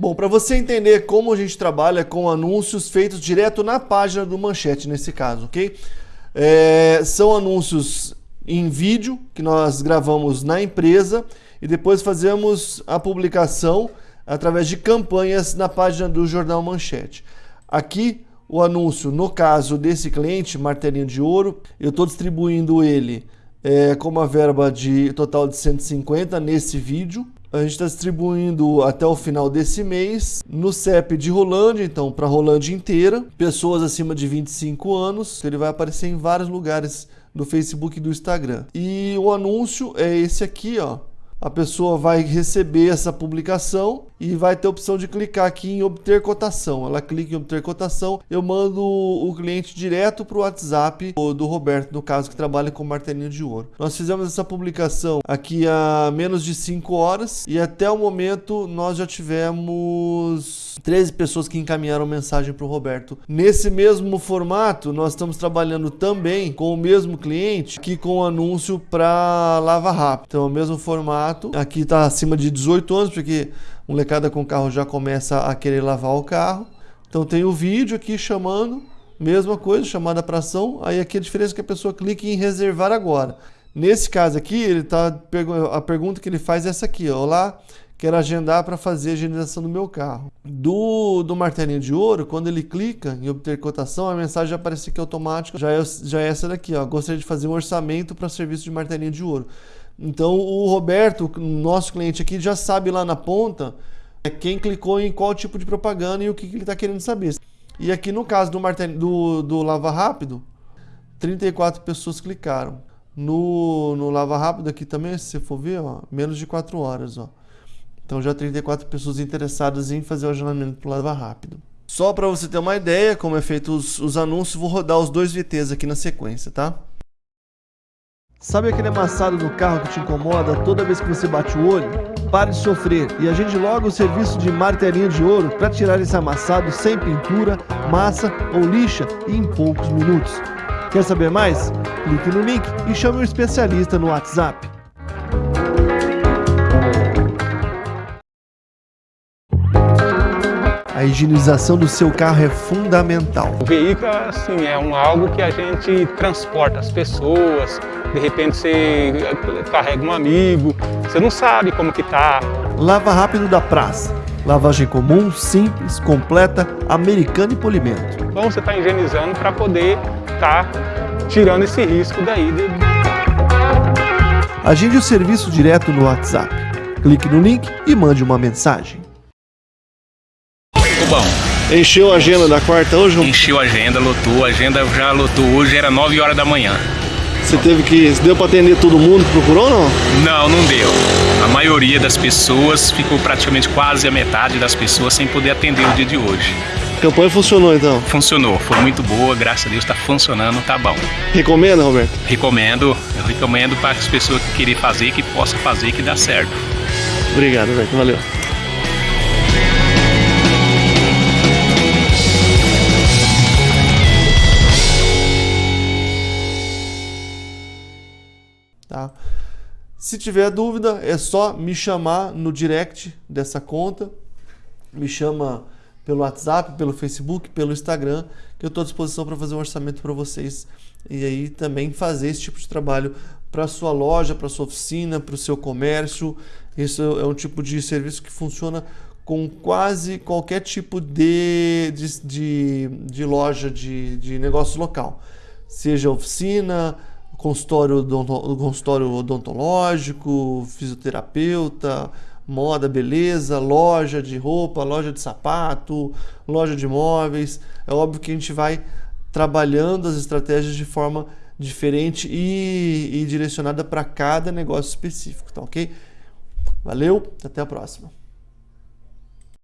Bom, para você entender como a gente trabalha com anúncios feitos direto na página do Manchete, nesse caso, ok? É, são anúncios em vídeo que nós gravamos na empresa e depois fazemos a publicação através de campanhas na página do Jornal Manchete. Aqui o anúncio, no caso desse cliente, martelinho de ouro, eu estou distribuindo ele é, com uma verba de total de 150 nesse vídeo. A gente está distribuindo até o final desse mês no CEP de Rolândia, então para Rolândia inteira, pessoas acima de 25 anos, ele vai aparecer em vários lugares do Facebook e do Instagram. E o anúncio é esse aqui, ó. A pessoa vai receber essa publicação e vai ter a opção de clicar aqui em obter cotação. Ela clica em obter cotação, eu mando o cliente direto para o WhatsApp do Roberto, no caso que trabalha com martelinho de ouro. Nós fizemos essa publicação aqui há menos de 5 horas e até o momento nós já tivemos 13 pessoas que encaminharam mensagem para o Roberto. Nesse mesmo formato, nós estamos trabalhando também com o mesmo cliente que com o anúncio para Lava Rápido. Então, o mesmo formato. Aqui está acima de 18 anos, porque molecada com carro já começa a querer lavar o carro. Então tem o vídeo aqui chamando, mesma coisa, chamada para ação. Aí aqui a diferença é que a pessoa clica em reservar agora. Nesse caso aqui, ele tá a pergunta que ele faz é essa aqui. Olá, quero agendar para fazer a higienização do meu carro. Do, do martelinho de ouro, quando ele clica em obter cotação, a mensagem aparece aqui automática, já é, já é essa daqui, ó. Gostaria de fazer um orçamento para serviço de martelinho de ouro. Então o Roberto, nosso cliente aqui, já sabe lá na ponta é, quem clicou em qual tipo de propaganda e o que, ele está querendo saber. E aqui no caso do, do, do Lava Rápido, 34 pessoas clicaram. No, no Lava Rápido aqui também, se você for ver, ó, menos de 4 horas. Ó. Então já 34 pessoas interessadas em fazer o agendamento para o Lava Rápido. Só para você ter uma ideia como é feito os, os anúncios, vou rodar os dois VTs aqui na sequência, tá? Sabe aquele amassado no carro que te incomoda toda vez que você bate o olho? Pare de sofrer e agende logo o serviço de martelinho de ouro para tirar esse amassado sem pintura, massa ou lixa em poucos minutos. Quer saber mais? Clique no link e chame um especialista no WhatsApp. A higienização do seu carro é fundamental. O veículo assim, é um, algo que a gente transporta as pessoas, de repente você carrega um amigo, você não sabe como que tá. Lava rápido da praça. Lavagem comum, simples, completa, americana e polimento. Bom, você está higienizando para poder estar tá tirando esse risco daí. De... Agende o serviço direto no WhatsApp. Clique no link e mande uma mensagem bom. Encheu a agenda da quarta hoje? Encheu a agenda, lotou. A agenda já lotou hoje, era 9 horas da manhã. Você teve que. Deu para atender todo mundo que procurou não? Não, não deu. A maioria das pessoas ficou praticamente quase a metade das pessoas sem poder atender o dia de hoje. A campanha funcionou então? Funcionou, foi muito boa, graças a Deus está funcionando, tá bom. Recomenda, Roberto? Recomendo, eu recomendo para as pessoas que querem fazer, que possam fazer, que dá certo. Obrigado, Roberto, valeu. Se tiver dúvida, é só me chamar no direct dessa conta. Me chama pelo WhatsApp, pelo Facebook, pelo Instagram, que eu estou à disposição para fazer um orçamento para vocês. E aí também fazer esse tipo de trabalho para sua loja, para sua oficina, para o seu comércio. Isso é um tipo de serviço que funciona com quase qualquer tipo de, de, de, de loja de, de negócio local. Seja oficina, consultório, consultório odontológico, fisioterapeuta, moda, beleza, loja de roupa, loja de sapato, loja de móveis. É óbvio que a gente vai trabalhando as estratégias de forma diferente e, e direcionada para cada negócio específico, tá ok? Valeu, até a próxima.